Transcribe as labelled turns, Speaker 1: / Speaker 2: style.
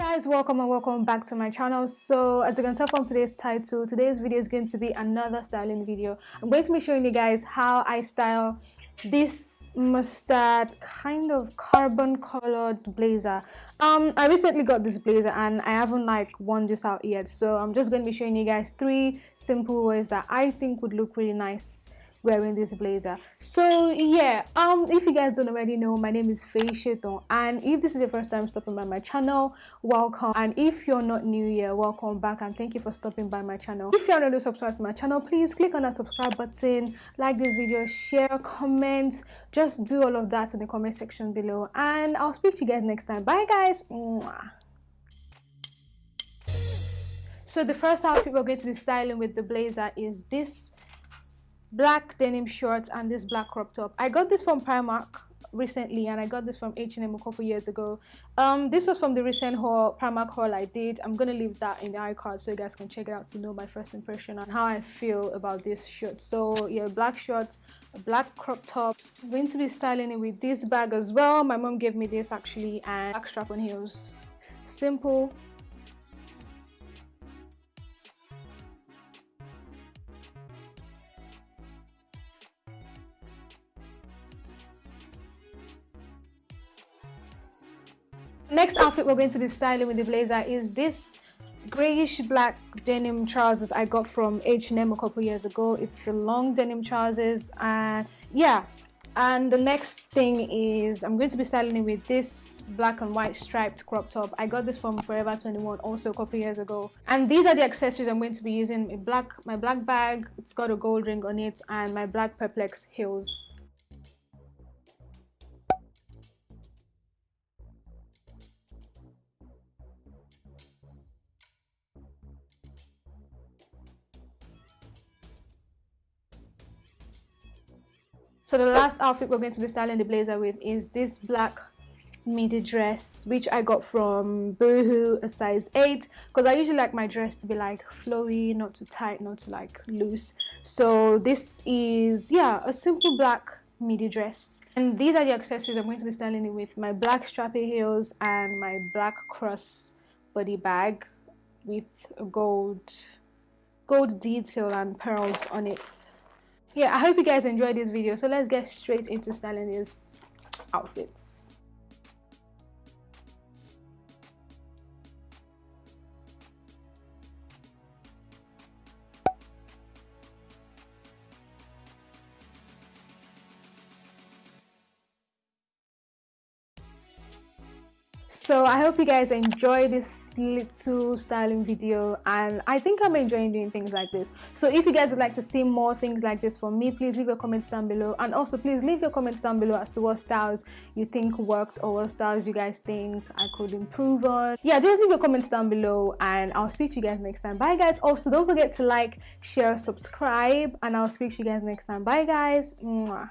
Speaker 1: guys welcome and welcome back to my channel. So as you can tell from today's title today's video is going to be another styling video. I'm going to be showing you guys how i style this mustard kind of carbon colored blazer. Um i recently got this blazer and i haven't like worn this out yet. So i'm just going to be showing you guys three simple ways that i think would look really nice wearing this blazer. So yeah um if you guys don't already know my name is Faye Sheton and if this is your first time stopping by my channel welcome. And if you're not new here welcome back and thank you for stopping by my channel. If you're not subscribed to my channel please click on that subscribe button like this video share comment just do all of that in the comment section below and i'll speak to you guys next time. Bye guys. Mwah. so the first outfit we're going to be styling with the blazer is this black denim shorts and this black crop top. I got this from primark recently and i got this from h&m a couple years ago. Um this was from the recent haul primark haul i did. I'm gonna leave that in the icard so you guys can check it out to know my first impression on how i feel about this shirt. So yeah black shorts black crop top i'm going to be styling it with this bag as well. My mom gave me this actually and black strap on heels. Simple next outfit we're going to be styling with the blazer is this grayish black denim trousers i got from h&m a couple years ago. It's a long denim trousers and yeah. And the next thing is i'm going to be styling it with this black and white striped crop top. I got this from forever 21 also a couple years ago. And these are the accessories i'm going to be using. My black my black bag it's got a gold ring on it and my black Perspex heels So the last outfit we're going to be styling the blazer with is this black midi dress which I got from Boohoo a size 8 because I usually like my dress to be like flowy not too tight not too like loose. So this is yeah a simple black midi dress. And these are the accessories I'm going to be styling it with. My black strappy heels and my black cross body bag with a gold gold detail and pearls on it yeah i hope you guys enjoyed this video. So let's get straight into styling these outfits so i hope you guys enjoy this little styling video and i think i'm enjoying doing things like this. So if you guys would like to see more things like this from me please leave your comments down below. And also please leave your comments down below as to what styles you think worked or what styles you guys think i could improve on. Yeah just leave your comments down below and i'll speak to you guys next time. Bye guys. Also don't forget to like share subscribe and i'll speak to you guys next time. Bye guys. Mwah.